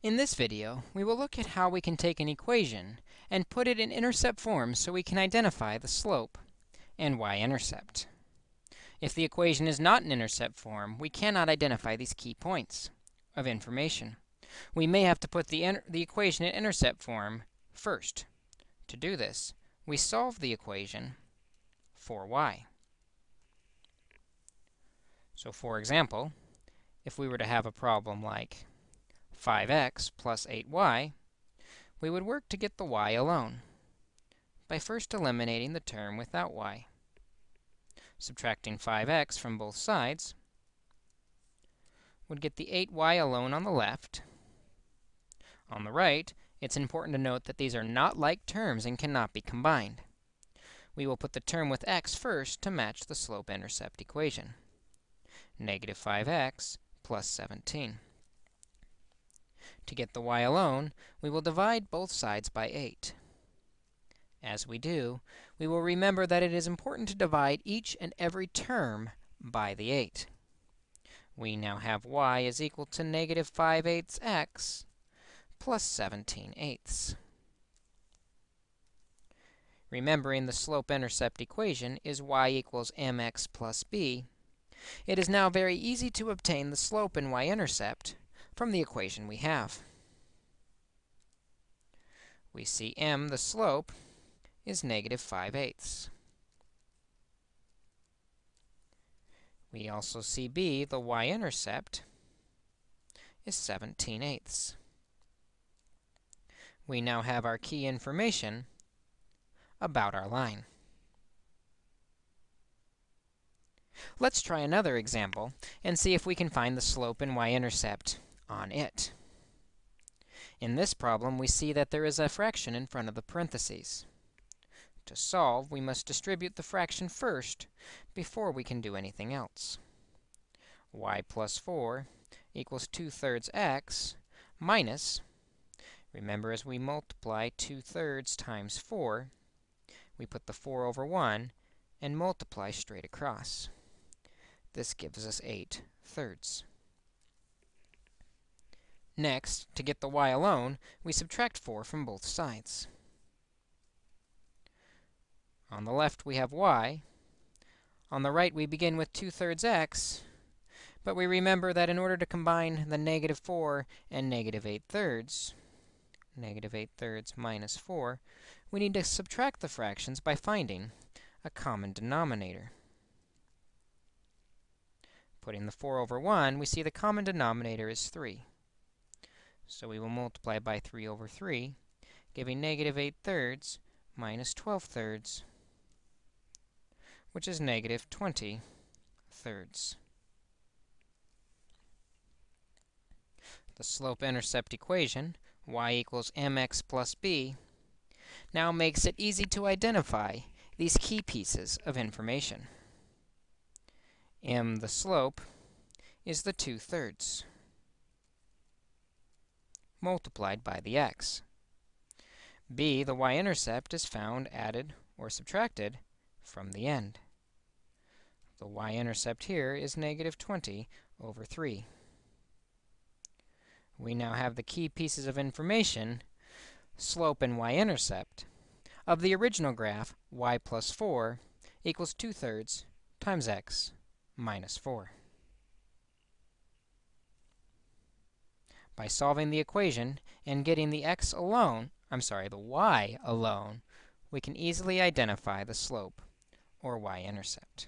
In this video, we will look at how we can take an equation and put it in intercept form so we can identify the slope and y-intercept. If the equation is not in intercept form, we cannot identify these key points of information. We may have to put the, the equation in intercept form first. To do this, we solve the equation for y. So for example, if we were to have a problem like 5x plus 8y, we would work to get the y alone by first eliminating the term without y. Subtracting 5x from both sides would get the 8y alone on the left. On the right, it's important to note that these are not like terms and cannot be combined. We will put the term with x first to match the slope-intercept equation. Negative 5x plus 17. To get the y alone, we will divide both sides by 8. As we do, we will remember that it is important to divide each and every term by the 8. We now have y is equal to negative 5 eighths x plus 17 eighths. Remembering the slope-intercept equation is y equals mx plus b, it is now very easy to obtain the slope and y-intercept from the equation we have. We see m, the slope, is negative 5 eighths. We also see b, the y-intercept, is 17 eighths. We now have our key information about our line. Let's try another example and see if we can find the slope and y-intercept on it. In this problem, we see that there is a fraction in front of the parentheses. To solve, we must distribute the fraction first before we can do anything else. y plus 4 equals 2 thirds x minus, remember as we multiply 2 thirds times 4, we put the 4 over 1 and multiply straight across. This gives us 8 thirds. Next, to get the y alone, we subtract 4 from both sides. On the left, we have y. On the right, we begin with 2 thirds x. But we remember that in order to combine the negative 4 and negative 8 thirds, negative 8 thirds minus 4, we need to subtract the fractions by finding a common denominator. Putting the 4 over 1, we see the common denominator is 3. So we will multiply by 3 over 3, giving negative 8 thirds minus 12 thirds, which is negative 20 thirds. The slope-intercept equation, y equals mx plus b, now makes it easy to identify these key pieces of information m, the slope, is the 2 thirds multiplied by the x. b, the y-intercept, is found added or subtracted from the end. The y-intercept here is negative 20 over 3. We now have the key pieces of information, slope and y-intercept, of the original graph, y plus 4 equals 2 thirds times x minus 4. By solving the equation and getting the x alone, I'm sorry, the y alone, we can easily identify the slope or y-intercept.